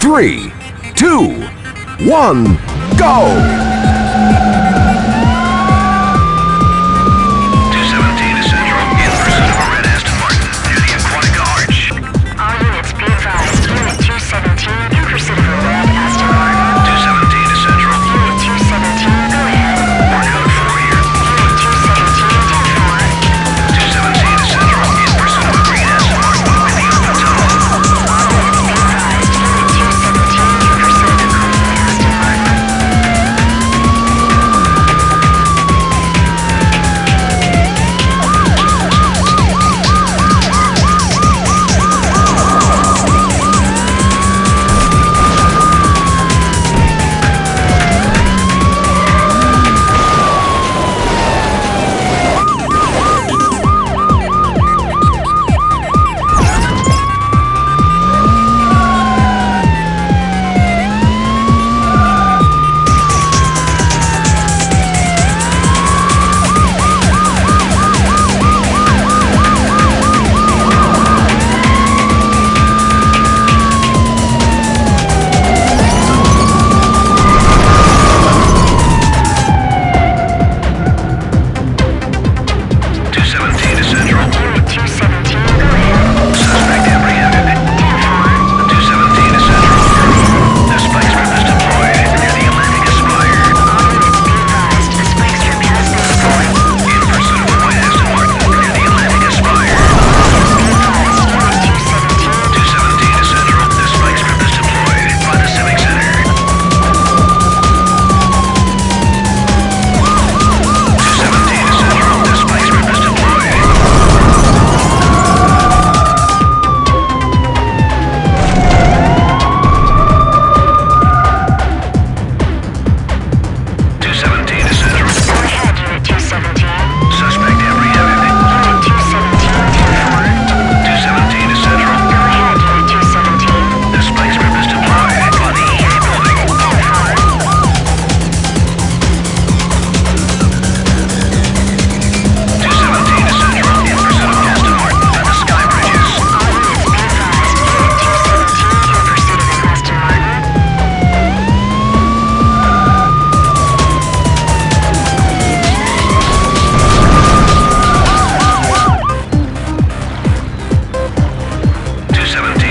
three, two, one, go! 17.